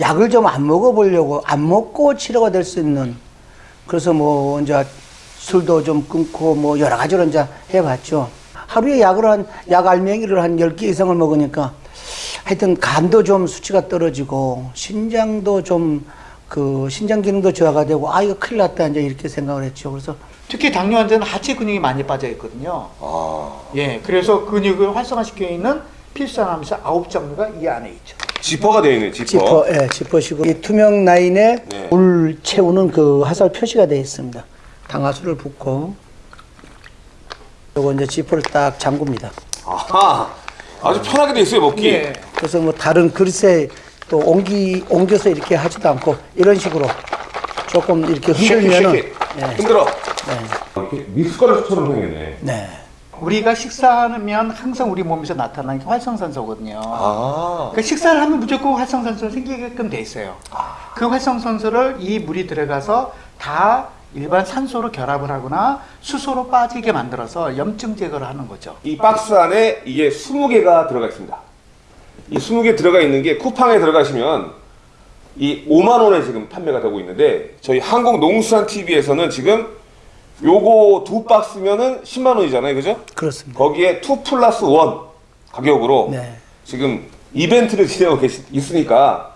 약을 좀 안 먹어보려고 안 먹고 치료가 될 수 있는 그래서 뭐 이제 술도 좀 끊고 뭐 여러 가지로 이제 해봤죠. 하루에 약을 한, 약 알맹이를 한 10개 이상을 먹으니까 하여튼 간도 좀 수치가 떨어지고 신장도 좀 그 신장 기능도 저하가 되고 아 이거 큰일 났다 이제 이렇게 생각을 했죠. 그래서 특히 당뇨 환자는 하체 근육이 많이 빠져 있거든요. 아, 예, 그래서 근육을 활성화시켜 있는 필수암에서 아홉 종류가 이 안에 있죠. 지퍼가 되어 있는 지퍼. 지퍼, 예, 지퍼시고 이 투명 라인에 네. 물 채우는 그 화살 표시가 되어 있습니다. 당화수를 붓고 요거 이제 지퍼를 딱 잠굽니다. 아하, 아주 편하게 돼 있어요 먹기. 예. 그래서 뭐 다른 그릇에 또 옮기 옮겨서 이렇게 하지도 않고 이런 식으로 조금 이렇게 흔들면은 쉐키. 네, 흔들어. 네, 이렇게 미숫가루처럼 생겼네. 네. 우리가 식사하면 항상 우리 몸에서 나타나는 게 활성산소거든요. 아, 그 식사를 하면 무조건 활성산소가 생기게끔 돼 있어요. 그 활성산소를 이 물이 들어가서 다 일반 산소로 결합을 하거나 수소로 빠지게 만들어서 염증 제거를 하는 거죠. 이 박스 안에 이게 20개가 들어가 있습니다. 이 20개 들어가 있는 게 쿠팡에 들어가시면 이 5만 원에 지금 판매가 되고 있는데 저희 한국 농수산 TV에서는 지금 요거 두 박스면은 10만 원이잖아요, 그죠? 그렇습니다. 거기에 2 플러스 1 가격으로 네. 지금 이벤트를 진행하고 계시, 있으니까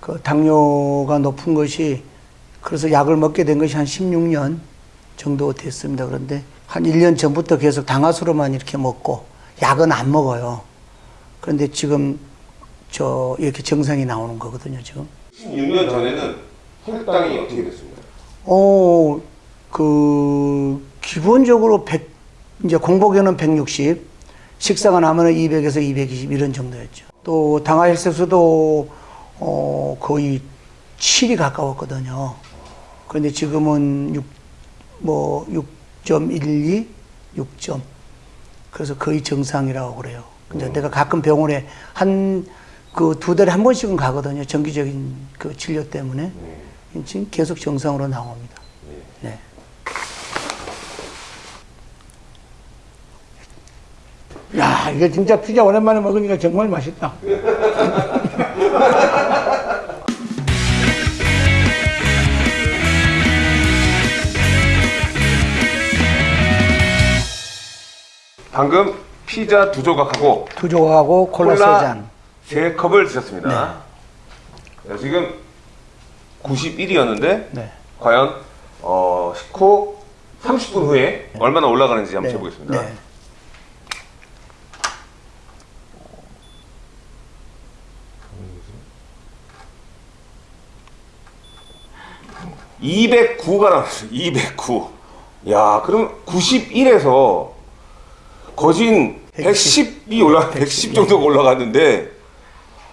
그 당뇨가 높은 것이 그래서 약을 먹게 된 것이 한 16년 정도 됐습니다. 그런데 한 1년 전부터 계속 당화수로만 이렇게 먹고 약은 안 먹어요. 그런데 지금 저 이렇게 정상이 나오는 거거든요, 지금. 16년 전에는 혈당이 어떻게 됐습니까? 어, 그, 기본적으로 100, 이제 공복에는 160, 식사가 나면은 200에서 220 이런 정도였죠. 또 당화혈색소도 어, 거의 7이 가까웠거든요. 그런데 지금은 6, 뭐 6.12, 6점. 그래서 거의 정상이라고 그래요. 근데 내가 가끔 병원에 한 그 두 달에 한 번씩은 가거든요. 정기적인 그 진료 때문에. 지금 계속 정상으로 나옵니다. 네. 야, 이게 진짜 피자 오랜만에 먹으니까 정말 맛있다. 방금 피자 두 조각하고 두 조각하고 콜라 세 잔. 세 컵을 드셨습니다. 자, 지금 91이었는데 네. 과연 어, 식후 30분 후에 얼마나 올라가는지 한번 네. 해보겠습니다. 네. 네. 209가 나왔어요. 209. 야, 그럼 91에서 거진 110이 올라 110 정도가 올라갔는데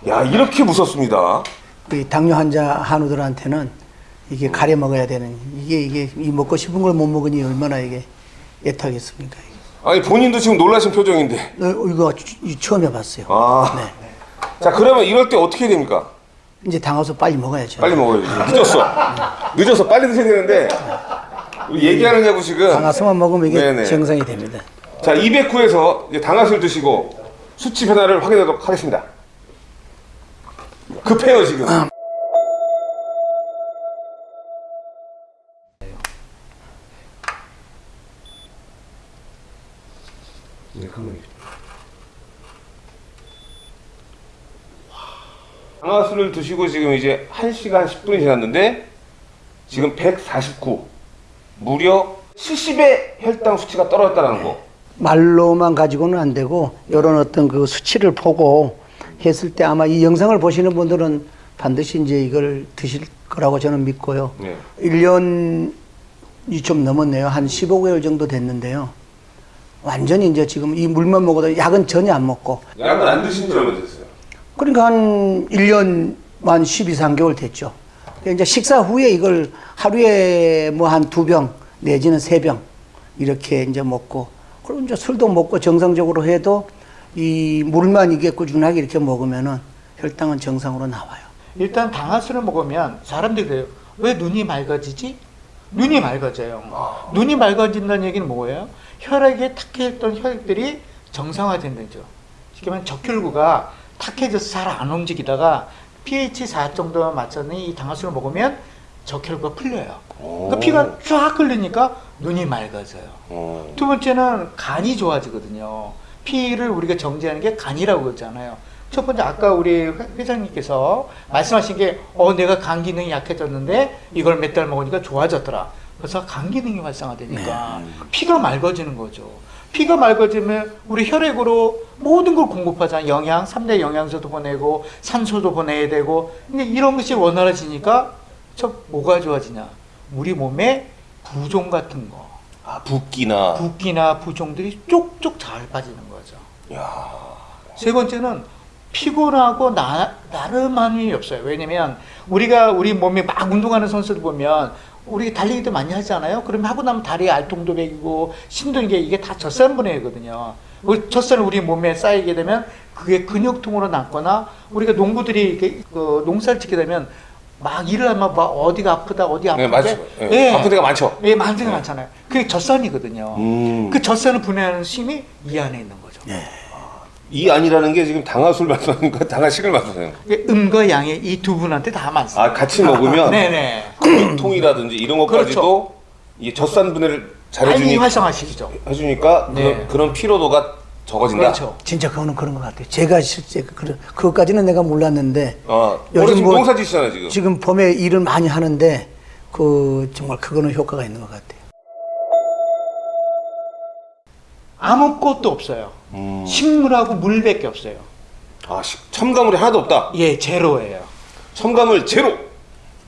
야, 이렇게 무섭습니다. 우리 당뇨 환자 한우들한테는 이게 가려 먹어야 되는 이게 이게 이 먹고 싶은 걸 못 먹으니 얼마나 이게 애타겠습니까? 이게. 아니 본인도 지금 놀라신 표정인데. 어, 이거 처음 해봤어요. 아. 네. 자, 그러면 이럴 때 어떻게 됩니까? 이제 당화수 빨리 먹어야죠. 빨리 먹어야지. 늦었어. 늦어서 빨리 드셔야 되는데 우리 얘기하느냐고 지금. 당화수만 먹으면 이게 네네. 정상이 됩니다. 자, 209에서 이제 당화술 드시고 수치 변화를 확인하도록 하겠습니다. 급해요 지금. 당화술을 드시고 지금 이제 1시간 10분이 지났는데 지금 149 무려 70의 혈당 수치가 떨어졌다는 거. 말로만 가지고는 안 되고 이런 어떤 그 수치를 보고 했을 때 아마 이 영상을 보시는 분들은 반드시 이제 이걸 드실 거라고 저는 믿고요. 네. 1년이 좀 넘었네요. 한 15개월 정도 됐는데요. 완전히 이제 지금 이 물만 먹어도 약은 전혀 안 먹고 약은 안 드신 지 얼마 됐어요? 그러니까 한 1년 만 12, 3개월 됐죠. 이제 식사 후에 이걸 하루에 뭐 한 두 병 내지는 세 병 이렇게 이제 먹고 그리고 이제 술도 먹고 정상적으로 해도 이 물만 이게 꾸준하게 이렇게 먹으면은 혈당은 정상으로 나와요. 일단 당화수를 먹으면 사람들이 그래요. 왜 눈이 맑아지지? 눈이 맑아져요. 눈이 맑아진다는 얘기는 뭐예요? 혈액에 탁해있던 혈액들이 정상화된다는 거죠. 쉽게 말하면 적혈구가 탁해져서 잘 안 움직이다가 pH 4 정도만 맞췄더니 이 당화수를 먹으면 적혈구가 풀려요. 오. 그 피가 쫙 흘리니까 눈이 맑아져요. 어. 두 번째는 간이 좋아지거든요. 피를 우리가 정지하는 게 간이라고 그러잖아요. 첫 번째 아까 우리 회- 회장님께서 말씀하신 게 어 내가 간 기능이 약해졌는데 이걸 몇 달 먹으니까 좋아졌더라. 그래서 간 기능이 활성화되니까 피가 맑아지는 거죠. 피가 맑아지면 우리 혈액으로 모든 걸 공급하잖아요. 영양, 3대 영양소도 보내고 산소도 보내야 되고 근데 이런 것이 원활해지니까 저 뭐가 좋아지냐? 우리 몸에 부종 같은 거 아, 붓기나. 붓기나 부종들이 쪽쪽 잘 빠지는 거죠. 야. 세 번째는 피곤하고 나, 나름함이 없어요. 왜냐면 우리가 우리 몸에 막 운동하는 선수들 보면 우리 달리기도 많이 하잖아요. 그러면 하고 나면 다리에 알통도 배기고 힘든 게 이게 다 젖산 분해거든요. 그 젖산을 우리 몸에 쌓이게 되면 그게 근육통으로 남거나 우리가 농부들이 그 농사를 짓게 되면 막 일을 하면 막 어디가 아프다 어디 아프다 네, 맞죠. 예, 아픈 데가 많죠. 예, 많은 데가 많잖아요. 그게 젖산이거든요. 음. 그 젖산을 분해하는 힘이 이 안에 있는 거죠. 이 안이라는 게 지금 당화술 말씀하는 거, 당화식을 말씀하는 거. 이게 음과 양의 이 두 분한테 다 맞습니다. 아, 같이 먹으면 네네. 근육통이라든지 이런 것까지도 그렇죠. 이게 젖산 분해를 잘해주니, 활성화시키죠. 해주니까 네. 그런, 그런 피로도가 적어진다. 그렇죠. 진짜 그거는 그런 것 같아요. 제가 실제 그 그것까지는 내가 몰랐는데 어, 요즘 뭐- 농사 지시잖아요 지금. 지금 봄에 일을 많이 하는데 그 정말 그거는 효과가 있는 것 같아요. 아무것도 없어요. 음. 식물하고 물밖에 없어요. 아, 시- 첨가물이 하나도 없다. 예, 제로예요. 첨가물 제로.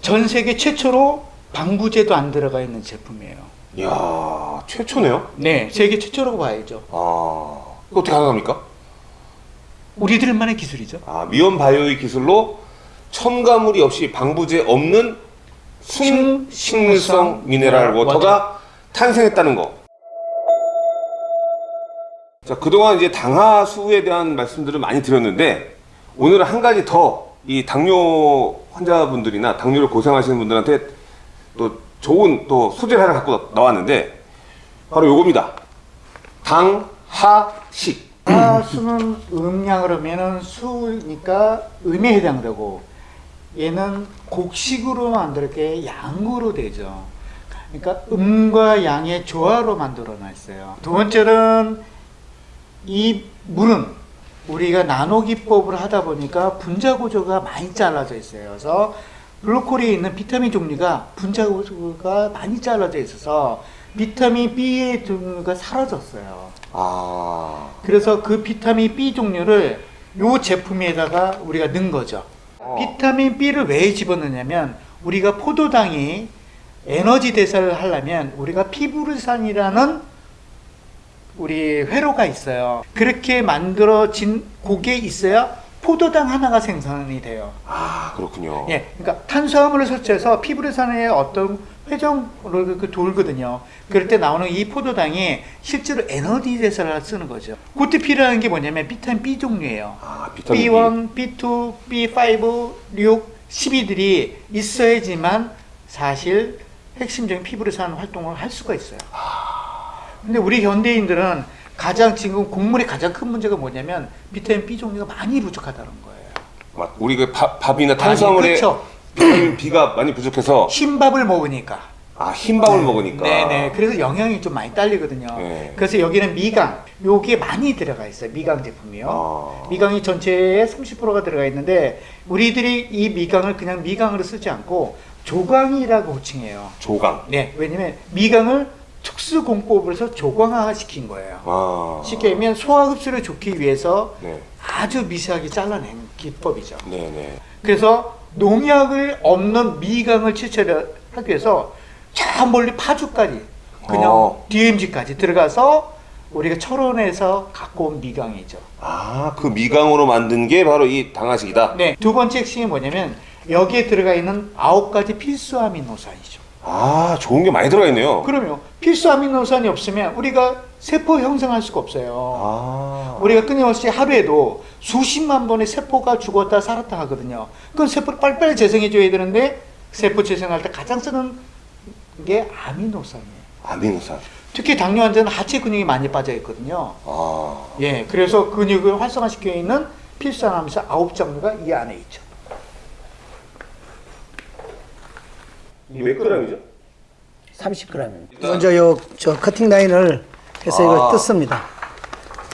전 세계 최초로 방부제도 안 들어가 있는 제품이에요. 이야, 최초네요. 네, 세계 최초라고 봐야죠. 아, 어떻게 가능합니까? 우리들만의 기술이죠. 아, 미온 바이오의 기술로 첨가물이 없이 방부제 없는 순 식- 식물성 미네랄 워터가 탄생했다는 거. 자, 그동안 이제 당하수에 대한 말씀들을 많이 드렸는데 오늘은 한 가지 더 이 당뇨 환자분들이나 당뇨를 고생하시는 분들한테 또 좋은 또 소재를 하나 갖고 나왔는데 바로 요겁니다. 당하 식. 아, 수는 음량을 하면은 수니까 음에 해당되고 얘는 곡식으로 만들게 양으로 되죠. 그러니까 음과 양의 조화로 만들어 놨어요. 두 번째는 이 물은 우리가 나노 기법을 하다 보니까 분자 구조가 많이 잘라져 있어요. 그래서 블루콜에 있는 비타민 종류가 분자 구조가 많이 잘라져 있어서 비타민 B의 종류가 사라졌어요. 아, 그래서 그 비타민 B 종류를 요 제품에다가 우리가 넣은 거죠. 어. 비타민 B를 왜 집어넣냐면 우리가 포도당이 에너지 대사를 하려면 우리가 피부르산이라는 우리 회로가 있어요. 그렇게 만들어진 곡에 있어야 포도당 하나가 생산이 돼요. 아 그렇군요. 예, 그러니까 탄수화물을 섭취해서 피부르산의 어떤 회전으로 그 돌거든요. 그럴 때 나오는 이 포도당이 실제로 에너지 대사를 쓰는 거죠. 그때 필요한 게 뭐냐면 비타민 B 종류예요. 아 비타민 B. B1, B2, B5, 6, 12들이 있어야지만 사실 핵심적인 피부르산 활동을 할 수가 있어요. 근데 우리 현대인들은 가장 지금 곡물의 가장 큰 문제가 뭐냐면 비타민 B 종류가 많이 부족하다는 거예요. 맞- 우리 그 밥, 밥이나 탄수화물에 그렇죠. 비타민 B가 많이 부족해서 흰밥을 먹으니까. 아 흰밥을 먹으니까. 네네. 그래서 영양이 좀 많이 딸리거든요. 네. 그래서 여기는 미강, 요게 많이 들어가 있어요. 미강 제품이요. 아. 미강이 전체에 30%가 들어가 있는데 우리들이 이 미강을 그냥 미강으로 쓰지 않고 조강이라고 호칭해요. 조강. 네, 왜냐면 미강을 특수 공법을 해서 조광화 시킨 거예요. 아. 쉽게 얘기하면 소화 흡수를 좋기 위해서 네. 아주 미세하게 잘라낸 기법이죠. 네네. 그래서 농약을 없는 미강을 추출하기 위해서 저 멀리 파주까지 그냥 어. DMZ까지 들어가서 우리가 철원에서 갖고 온 미강이죠. 아 그 미강으로 만든 게 바로 이 당화식이다. 네, 두 번째 핵심이 뭐냐면 여기에 들어가 있는 아홉 가지 필수 아미노산이죠. 아 좋은 게 많이 들어가 있네요. 그러면 필수 아미노산이 없으면 우리가 세포 형성할 수가 없어요. 아. 우리가 끊임없이 하루에도 수십만 번의 세포가 죽었다 살았다 하거든요. 그건 세포를 빨리빨리 재생해 줘야 되는데 세포 재생할 때 가장 쓰는 게 아미노산이에요. 아미노산. 특히 당뇨 환자는 하체 근육이 많이 빠져 있거든요. 아. 예, 그래서 근육을 활성화시켜 있는 필수한 암사 아홉 종류가 이 안에 있죠. 이게 몇 g이죠? 30g입니다. 먼저 요, 저 커팅 라인을 해서 이걸 아. 뜯습니다.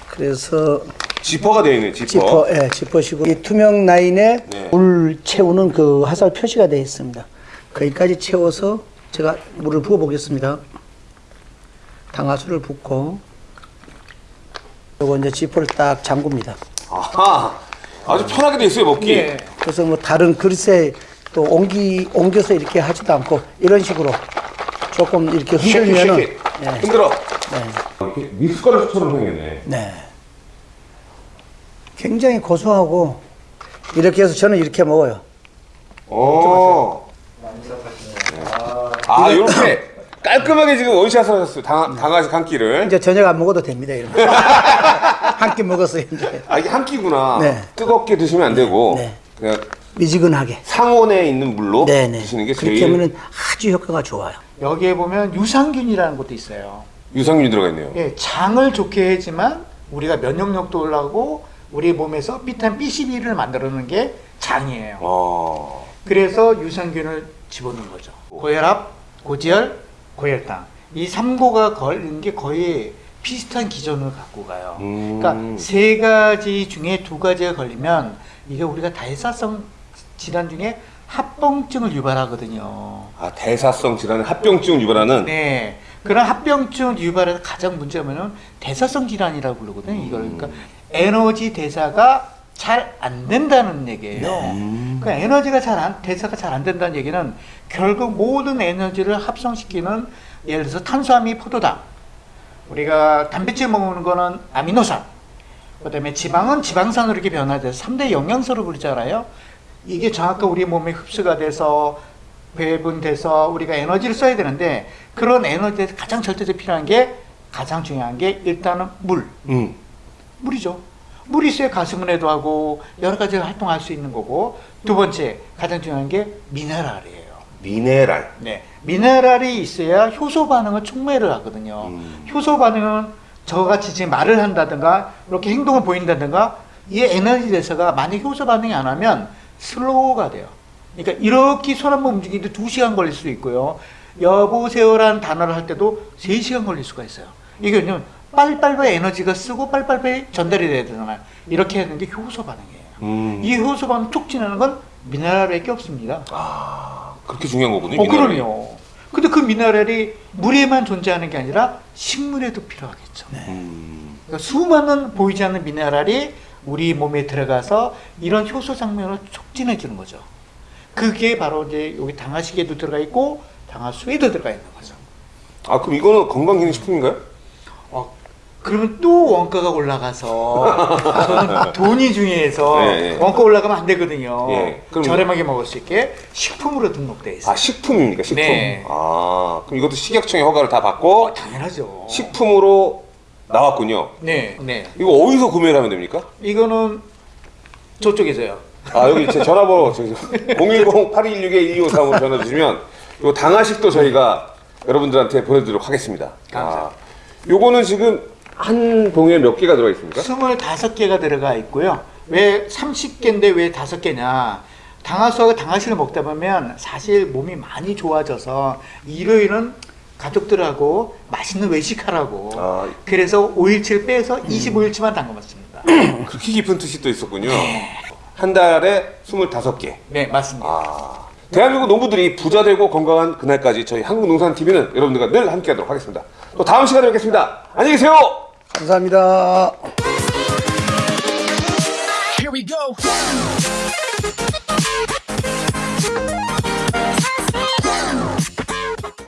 그래서 지퍼가 되어 있는 지퍼. 지퍼, 예, 지퍼시고 이 투명 라인에 네. 물 채우는 그 화살 표시가 되어 있습니다. 거기까지 채워서 제가 물을 부어 보겠습니다. 당화수를 붓고 요거 이제 지퍼를 딱 잠굽니다. 아하. 아주 편하게 돼 있어요 먹기. 예. 그래서 뭐 다른 그릇에 또 옮기 옮겨서 이렇게 하지도 않고 이런 식으로 조금 이렇게 흔들면은 쉐킷. 예, 흔들어. 네. 이렇게 미숫가루처럼 생겼네. 네. 굉장히 고소하고 이렇게 해서 저는 이렇게 먹어요. 어. 아, 이렇게 깔끔하게 지금 원샷을 하셨어요. 당, 당하시 한 끼를. 이제 저녁 안 먹어도 됩니다. 이러면 한 끼 먹었어요 이제 아, 이게 한 끼구나. 네. 뜨겁게 드시면 안 되고 네. 그냥 미지근하게. 상온에 있는 물로 네네. 드시는 게 그렇게 제일 하면은 아주 효과가 좋아요. 여기에 보면 유산균이라는 것도 있어요. 유산균이 들어가 있네요. 예, 장을 좋게 해지만 우리가 면역력도 올라가고 우리 몸에서 비타민 B12를 만들어내는 게 장이에요. 어. 그래서 유산균을 집어넣은 거죠. 고혈압, 고지혈, 고혈당. 이 3고가 걸린 게 거의 비슷한 기전을 갖고 가요. 음. 그러니까 세 가지 중에 두 가지가 걸리면 이게 우리가 다이사성 질환 중에 합병증을 유발하거든요. 아, 대사성 질환의 합병증을 유발하는 네. 그런 합병증 유발에서 가장 문제면은 대사성 질환이라고 부르거든요. 이걸 그러니까 에너지 대사가 잘 안 된다는 얘기예요. 그 에너지가 잘 안, 대사가 잘 안 된다는 얘기는 결국 모든 에너지를 합성시키는 예를 들어서 탄수화물이 포도당, 우리가 단백질 먹는 거는 아미노산, 그 다음에 지방은 지방산으로 이렇게 변화돼서 3대 영양소로 부르잖아요. 이게 정확하게 우리 몸에 흡수가 돼서 배분돼서 우리가 에너지를 써야 되는데 그런 에너지에서 가장 절대적으로 필요한 게 가장 중요한 게 일단은 물. 음. 물이죠. 물이 있어야 가슴은혜도 하고 여러 가지 활동할 수 있는 거고 두 번째 가장 중요한 게 미네랄이에요. 미네랄. 네, 미네랄이 있어야 효소 반응을 촉매를 하거든요. 음. 효소 반응은 저같이 지금 말을 한다든가 이렇게 행동을 보인다든가 이 에너지 대사가 만약 효소 반응이 안 하면 슬로우가 돼요. 그러니까 이렇게 손 한번 움직이는데 두시간 걸릴 수도 있고요. 여보세요라는 단어를 할 때도 세시간 걸릴 수가 있어요. 이게 왜냐면 빨리빨리 에너지가 쓰고 빨리빨리 전달이 돼야 되잖아요. 이렇게 하는 게 효소 반응이에요. 음. 이 효소 반응 촉진하는 건 미네랄밖에 없습니다. 아, 그렇게 중요한 거군요. 어. 그럼요. 근데 그 미네랄이 물에만 존재하는 게 아니라 식물에도 필요하겠죠. 음. 그러니까 수많은 보이지 않는 미네랄이 우리 몸에 들어가서 이런 효소 장면을 촉진해 주는 거죠. 그게 바로 이제 여기 당화식에도 들어가 있고 당화수에도 들어가 있는 거죠. 아, 그럼 이거는 건강기능식품인가요? 어, 그러면 또 원가가 올라가서 돈이 중요해서 예, 예. 원가 올라가면 안 되거든요. 예, 그럼 저렴하게 먹을 수 있게 식품으로 등록돼 있어요. 아, 식품입니까? 식품. 네. 아, 그럼 이것도 식약청의 허가를 다 받고 당연하죠. 식품으로 나왔군요. 네, 네. 이거 어디서 구매를 하면 됩니까? 이거는 저쪽에서요. 아, 여기 제 전화번호 010-8216-1253으로 전화 주시면 요 당화식도 저희가 여러분들한테 보내드리도록 하겠습니다. 감사합니다. 아, 요거는 지금 한 봉에 몇 개가 들어가 있습니까? 25개가 들어가 있고요. 왜 30개인데 왜 5개냐? 당화수하고 당화실을 먹다 보면 사실 몸이 많이 좋아져서 일요일은 가족들하고 맛있는 외식하라고. 아. 그래서 5일치를 빼서 25일치만 담가봤습니다. 그렇게 깊은 뜻이 또 있었군요. 네. 한 달에 25개. 네 맞습니다. 아. 대한민국 농부들이 부자 되고 건강한 그날까지 저희 한국농산TV는 여러분들과 늘 함께 하도록 하겠습니다. 또 다음 시간에 뵙겠습니다. 안녕히 계세요. 감사합니다. Here we go.